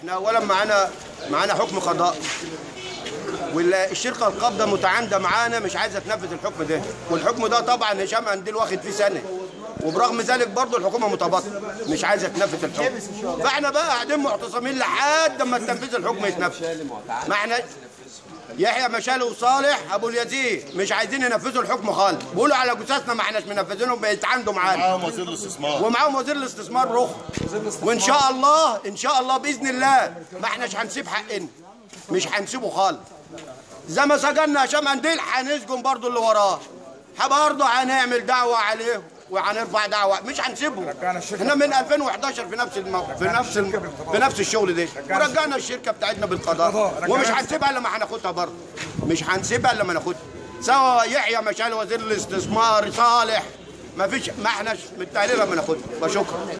إحنا اولا معانا معانا حكم قضاء. والشركة القابضة متعاندة معانا مش عايزة تنفذ الحكم ده. والحكم ده طبعا هشام قنديل واخد فيه سنة. وبرغم ذلك برضه الحكومة متباطئه مش عايزة تنفذ الحكم. فإحنا بقى قاعدين معتصمين لحد ما تنفيذ الحكم يتنفذ. ما إحنا يحيى مشالي وصالح أبو اليزيد مش عايزين ينفذوا الحكم خالص. بيقولوا على جثثنا ما إحناش منفذينه بيتعاندوا معانا معاهم وزير الاستثمار. ومعاهم وزير الاستثمار رخ وإن شاء الله إن شاء الله بإذن الله ما إحناش هنسيب حقنا. مش هنسيبه خالص. زي ما سجلنا هشام قنديل هنسجن برضه اللي وراه. برضه هنعمل دعوة عليه وهنرفع دعوة. مش هنسيبه إحنا من 2011 في نفس المو... في نفس الم... في نفس الشغل ده ورجعنا الشركة بتاعتنا بالقضاء. ومش هنسيبها إلا ما هناخدها برضه. مش هنسيبها إلا ما ناخدها. سواء يحيى مشال وزير الاستثمار صالح. ما فيش ما احناش متهيألي لما ناخدها. بشكرا